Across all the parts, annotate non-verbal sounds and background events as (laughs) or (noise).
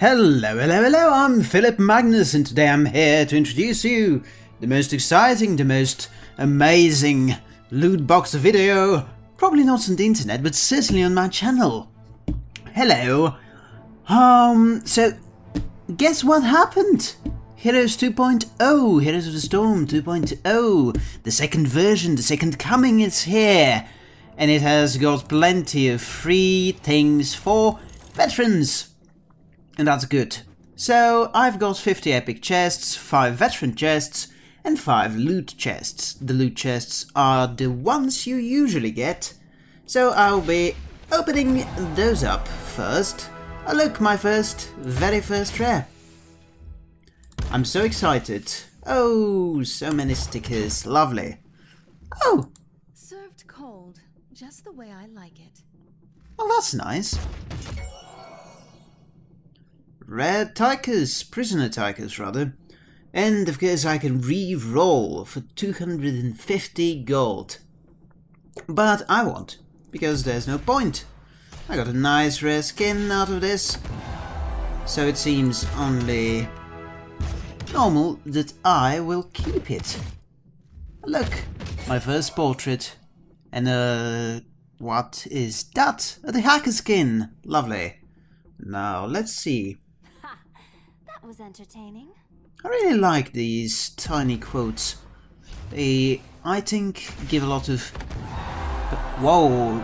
Hello, hello, hello, I'm Philip Magnus and today I'm here to introduce you the most exciting, the most amazing loot box video, probably not on the internet, but certainly on my channel. Hello. Um, so, guess what happened? Heroes 2.0, Heroes of the Storm 2.0, the second version, the second coming is here. And it has got plenty of free things for veterans and that's good. So I've got 50 epic chests, 5 veteran chests, and 5 loot chests. The loot chests are the ones you usually get, so I'll be opening those up first. Oh look, my first, very first rare. I'm so excited. Oh, so many stickers, lovely. Oh! Served cold, just the way I like it. Well, that's nice. Rare Tychus, Prisoner Tychus rather. And of course I can re-roll for 250 gold. But I won't, because there's no point. I got a nice rare skin out of this. So it seems only normal that I will keep it. Look, my first portrait. And uh, what is that? The hacker skin. Lovely. Now, let's see was entertaining. I really like these tiny quotes. They, I think, give a lot of... Whoa!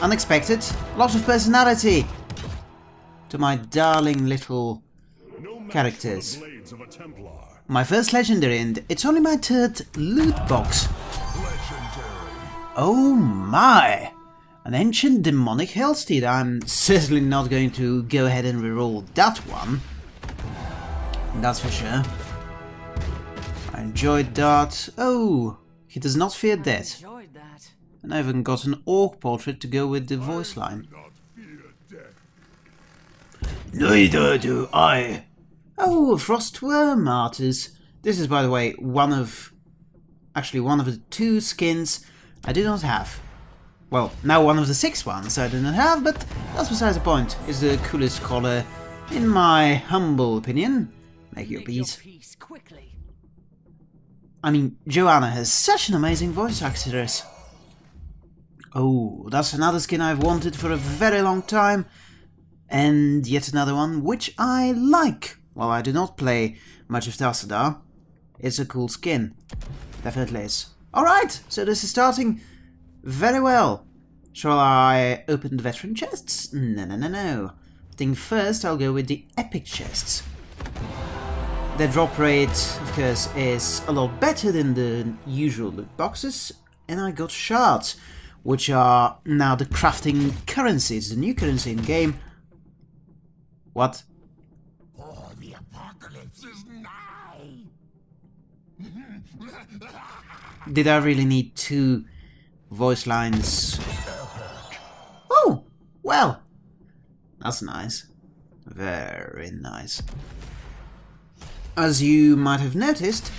Unexpected. A lot of personality to my darling little characters. My first legendary and it's only my third loot box. Oh my! An ancient demonic hellsteed. I'm certainly not going to go ahead and reroll that one. That's for sure. I enjoyed that. Oh, he does not fear death. And I even got an orc portrait to go with the voice line. Neither do I. Oh, Frostworm Martyrs. This is, by the way, one of... Actually, one of the two skins I do not have. Well, now one of the six ones I do not have, but that's besides the point. It's the coolest color, in my humble opinion. Make your peace. quickly. I mean, Johanna has such an amazing voice actress. Oh, that's another skin I've wanted for a very long time. And yet another one which I like. While I do not play much of Tassadar, it's a cool skin. Definitely is. Alright, so this is starting very well. Shall I open the veteran chests? No, no, no, no. I think first I'll go with the epic chests. The drop rate, of course, is a lot better than the usual loot boxes, and I got shards, which are now the crafting currency. It's the new currency in game. What? Oh, the apocalypse is now! Did I really need two voice lines? Oh, well, that's nice. Very nice. As you might have noticed,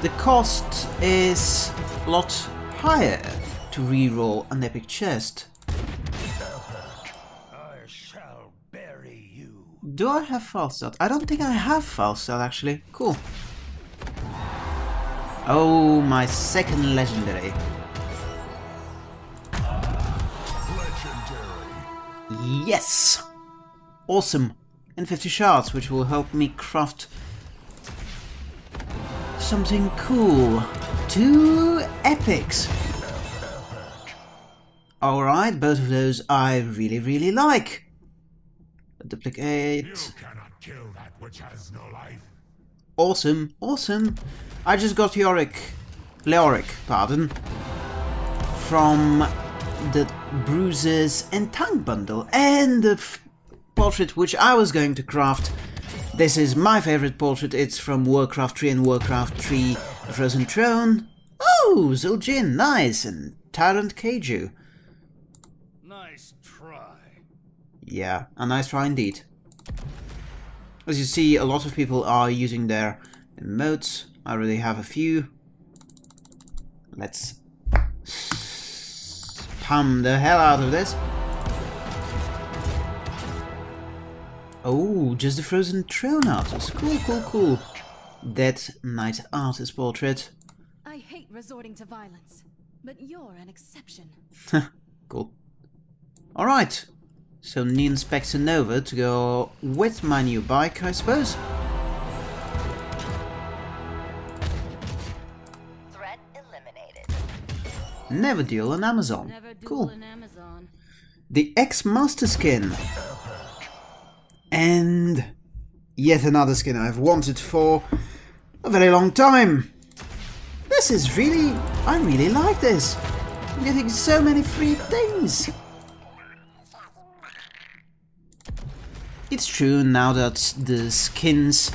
the cost is a lot higher to reroll an epic chest. Do I have false start? I don't think I have false start actually. Cool. Oh, my second legendary. legendary. Yes! Awesome and 50 shards, which will help me craft something cool. Two epics. Alright, both of those I really, really like. Duplicate. No awesome, awesome. I just got Yorick, Leoric, pardon, from the Bruises and Tank bundle, and the portrait which I was going to craft. This is my favorite portrait, it's from Warcraft 3 and Warcraft 3 Frozen Throne. Oh, Zul'jin, nice, and Tyrant Kaiju. Nice try. Yeah, a nice try indeed. As you see, a lot of people are using their emotes. I already have a few. Let's spam the hell out of this. Oh, just the Frozen Throne Arthas. Cool, cool, cool. That Knight Arthas portrait. I hate resorting to violence, but you're an exception. (laughs) cool. Alright. So Neon Inspector Nova to go with my new bike, I suppose. Threat eliminated. Never deal on Amazon. Never Cool. in Amazon. The X-Master skin. And yet another skin I've wanted for a very long time. This is really... I really like this. I'm getting so many free things. It's true now that the skins...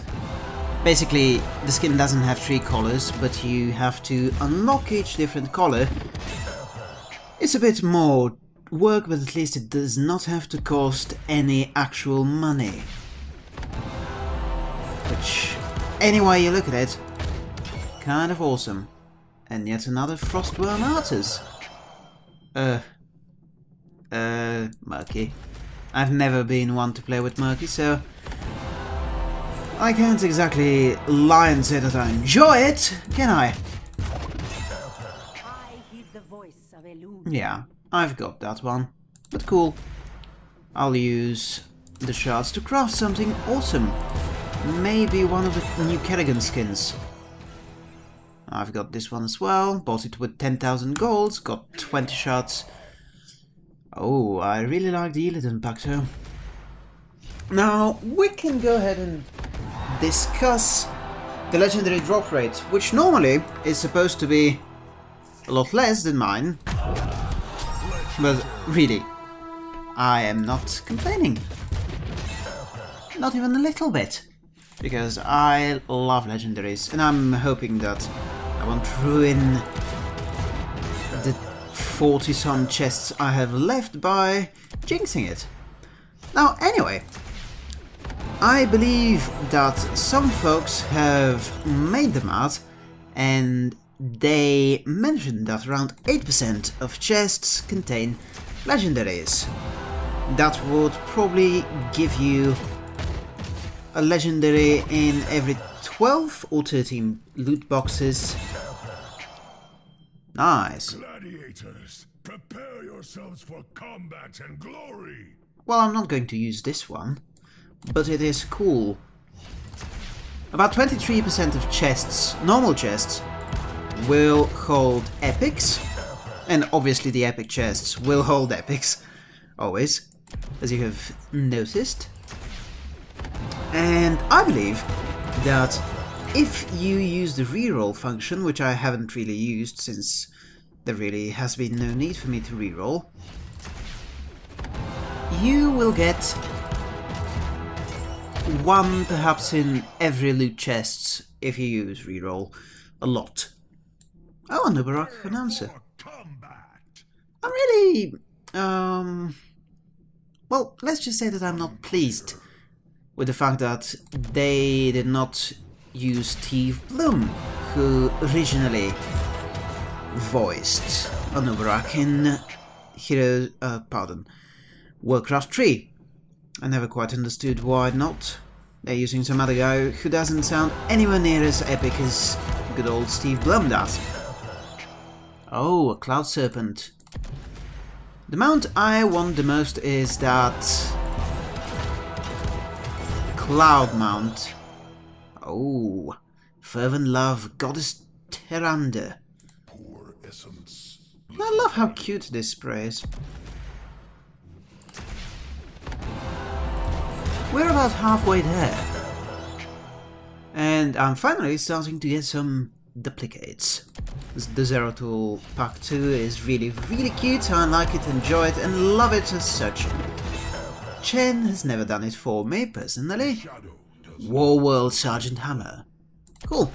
Basically, the skin doesn't have three colors, but you have to unlock each different color. It's a bit more work, but at least it does not have to cost any actual money. Which, any way you look at it, kind of awesome. And yet another Frostworm Artist. Uh, uh, Murky. I've never been one to play with Murky, so I can't exactly lie and say that I enjoy it, can I? I heed the voice of Elune. Yeah, I've got that one. But cool. I'll use the shards to craft something awesome. Maybe one of the new Kerrigan skins. I've got this one as well. Bought it with 10,000 golds. Got 20 shards. Oh, I really like the Illidan pack too. Now, we can go ahead and discuss the legendary drop rate, which normally is supposed to be a lot less than mine. But really, I am not complaining. Not even a little bit. Because I love legendaries, and I'm hoping that I won't ruin the 40 some chests I have left by jinxing it. Now, anyway, I believe that some folks have made the math and they mentioned that around 8% of chests contain legendaries. That would probably give you a legendary in every 12 or 13 loot boxes. Nice. Gladiators, prepare yourselves for combat and glory. Well, I'm not going to use this one, but it is cool. About 23% of chests, normal chests, will hold epics, and obviously the epic chests will hold epics, always, as you have noticed. And I believe that if you use the reroll function, which I haven't really used since there really has been no need for me to reroll, you will get one perhaps in every loot chest if you use reroll a lot. Oh, a Nubarak announcer. For combat. I'm really, um, well, let's just say that I'm not pleased with the fact that they did not use Steve Blum, who originally voiced Anubarak in Hero, uh, pardon, Warcraft 3. I never quite understood why not. They're using some other guy who doesn't sound anywhere near as epic as good old Steve Blum does. Oh, a Cloud Serpent. The mount I want the most is that Cloud Mount. Oh, Fervent Love, Goddess Tyrande. Poor essence. I love how cute this spray is. We're about halfway there. And I'm finally starting to get some duplicates. The Zeratul Pack 2 is really, really cute, I like it, enjoy it, and love it as such. Chen has never done it for me, personally. War World Sergeant Hammer. Cool.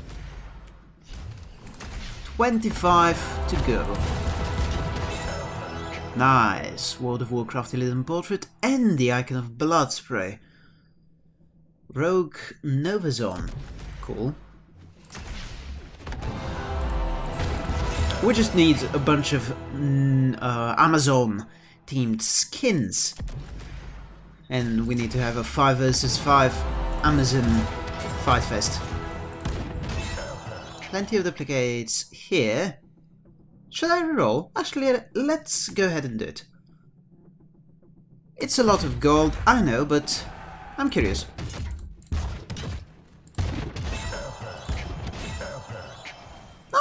25 to go. Nice. World of Warcraft Illidan Portrait and the Icon of Blood Spray. Rogue Novazon. Cool. We just need a bunch of mm, uh, Amazon themed skins. and we need to have a 5 versus 5 Amazon Fight Fest. Plenty of duplicates here. Should I roll? Actually, let's go ahead and do it. It's a lot of gold, I know, but I'm curious.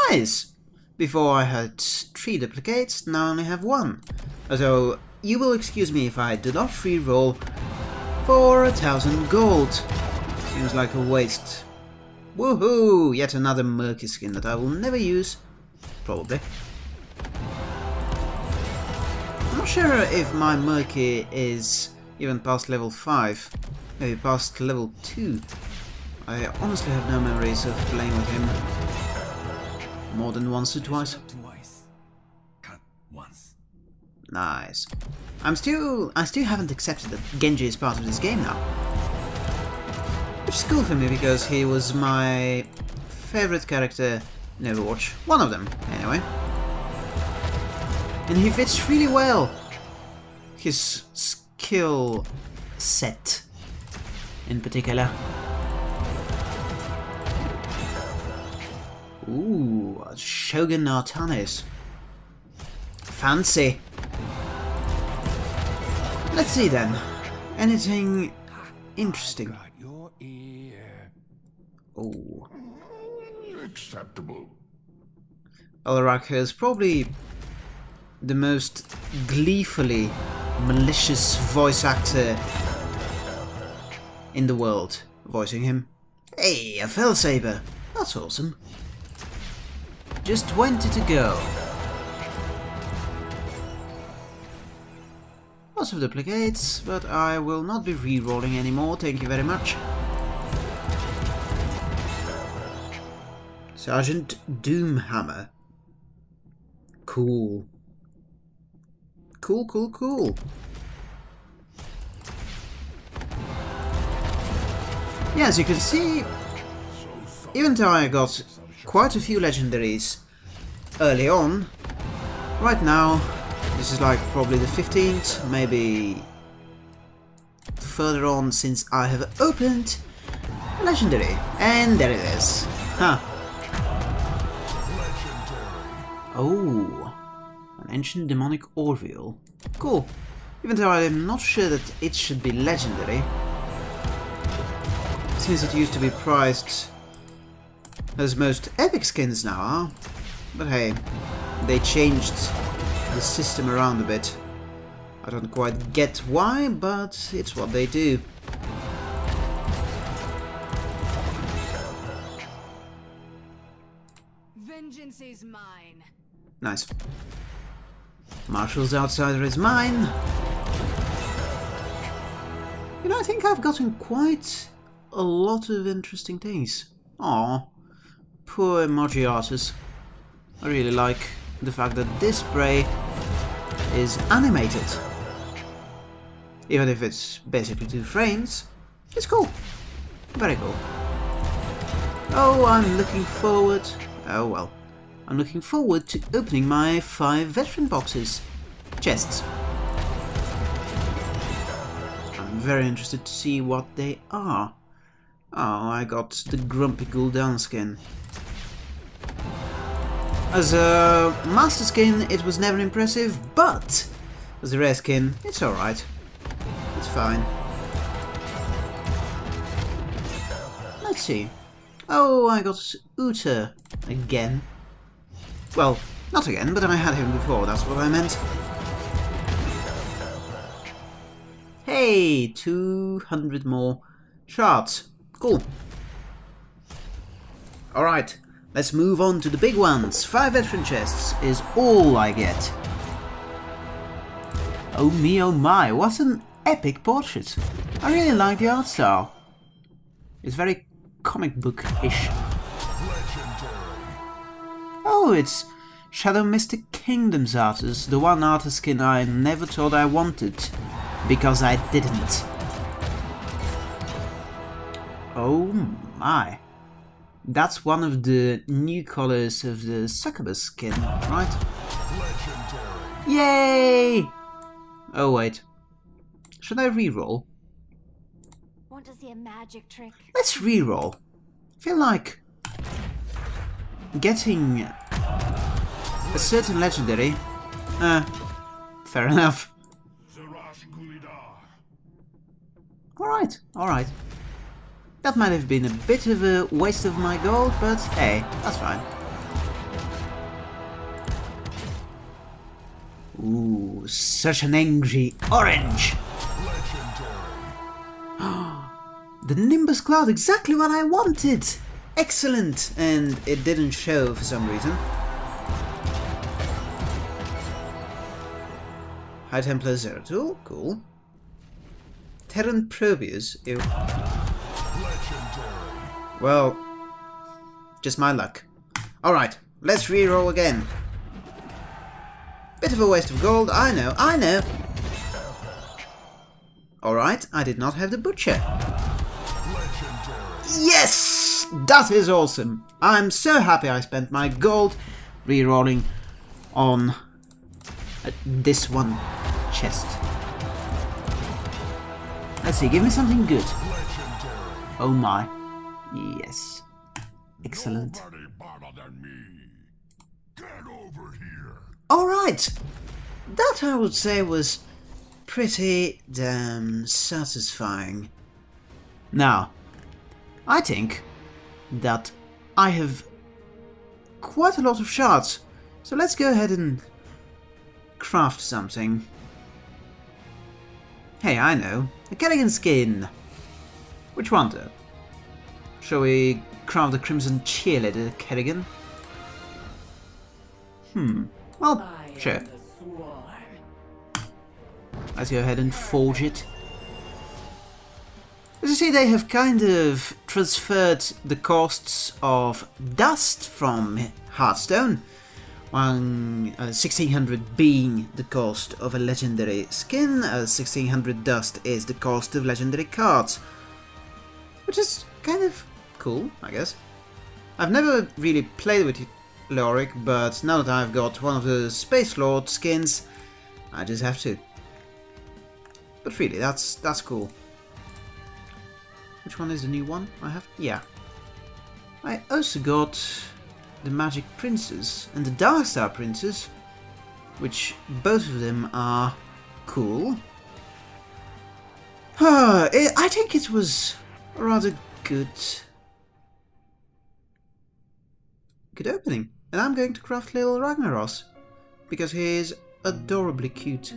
Nice! Before I had three duplicates, now I only have one. So, you will excuse me if I do not free roll for a thousand gold. Seems like a waste. Woohoo! Yet another murky skin that I will never use. Probably. I'm not sure if my murky is even past level 5. Maybe past level 2. I honestly have no memories of playing with him more than once or twice. Twice. Cut once. Nice. I'm still... I still haven't accepted that Genji is part of this game now. Which is cool for me because he was my favorite character in Overwatch. One of them, anyway. And he fits really well. His skill set, in particular. Ooh, Shogun Artanis. Fancy. Let's see then. Anything interesting? Got your ear. Oh. Acceptable. Alaraka is probably the most gleefully malicious voice actor in the world, voicing him. Hey, a Felsaber! That's awesome. Just 20 to go. Lots of duplicates, but I will not be re-rolling anymore, thank you very much. Sergeant Doomhammer. Cool. Cool, cool, cool. Yeah, as you can see, even though I got quite a few legendaries early on, right now, this is like probably the 15th, maybe further on since I have opened legendary. And there it is. Huh. Oh, an ancient demonic Orville. Cool. Even though I'm not sure that it should be legendary, since it used to be priced as most epic skins now are. But hey, they changed the system around a bit. I don't quite get why, but it's what they do. Vengeance is mine. Nice. Marshall's Outsider is mine. You know, I think I've gotten quite a lot of interesting things. Aw, poor emoji artists. I really like the fact that this spray is animated. Even if it's basically two frames, it's cool. Very cool. Oh, I'm looking forward... Oh well. I'm looking forward to opening my five veteran boxes. Chests. I'm very interested to see what they are. Oh, I got the Grumpy Gul'dan skin. As a master skin, it was never impressive, but as a rare skin, it's alright. It's fine. Let's see. Oh, I got Uther again. Well, not again, but I had him before, that's what I meant. Hey, 200 more shards. Cool. Alright, let's move on to the big ones. Five veteran chests is all I get. Oh me oh my, what an epic portrait. I really like the art style. It's very comic book-ish. Oh, it's Shadow Mystic Kingdoms artist, the one artist skin I never thought I wanted, because I didn't. Oh my. That's one of the new colors of the succubus skin, right? Yay! Oh wait. Should I re-roll? Want to see a magic trick? Let's reroll. feel like getting a certain legendary. Uh, fair (laughs) enough. Alright, alright. That might have been a bit of a waste of my gold, but hey, that's fine. Ooh, such an angry orange! (gasps) the Nimbus Cloud, exactly what I wanted! Excellent! And it didn't show for some reason. High Templar Zeratul, cool. Terran Probius, ew. Well, just my luck. Alright, let's re-roll again. Bit of a waste of gold, I know, I know. Alright, I did not have the butcher. Yes! That is awesome. I'm so happy I spent my gold re-rolling on uh, this one chest. Let's see, give me something good. Oh my. Yes. Excellent. Than me. Get over here. Alright! That I would say was pretty damn satisfying. Now, I think that I have quite a lot of shards, so let's go ahead and craft something. Hey, I know. A Kerrigan skin. Which one though? Shall we craft the Crimson Cheerleader Kerrigan? Hmm. Well, sure. Let's go ahead and forge it. As you see, they have kind of transferred the costs of dust from Hearthstone, one, uh, 1600 being the cost of a legendary skin, uh, 1600 dust is the cost of legendary cards, which is kind of cool, I guess. I've never really played with Leoric, but now that I've got one of the Space Lord skins, I just have to. But really, that's that's cool. Which one is the new one I have? Yeah. I also got the Magic Princess and the Darkstar Princess, which both of them are cool. (sighs) I think it was rather good. Good opening. And I'm going to craft little Ragnaros, because he is adorably cute.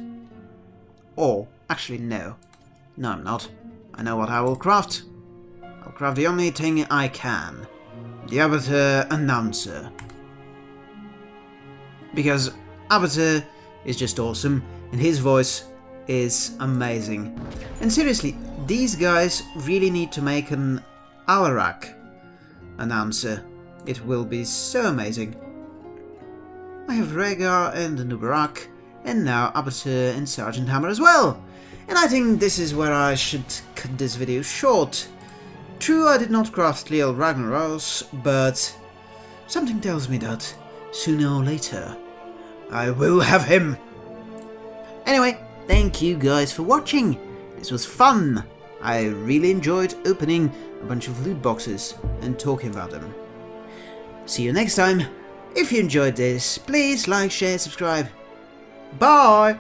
Or, actually no. No I'm not. I know what I will craft. I'll craft the only thing I can. The Abathur Announcer. Because Abathur is just awesome, and his voice is amazing. And seriously, these guys really need to make an Alarak announcer. It will be so amazing. I have Rhaegar and Nubarak, and now Abathur and Sergeant Hammer as well. And I think this is where I should cut this video short. True, I did not craft Leo Ragnaros, but something tells me that sooner or later I will have him. Anyway, thank you guys for watching. This was fun. I really enjoyed opening a bunch of loot boxes and talking about them. See you next time. If you enjoyed this, please like, share, subscribe. Bye!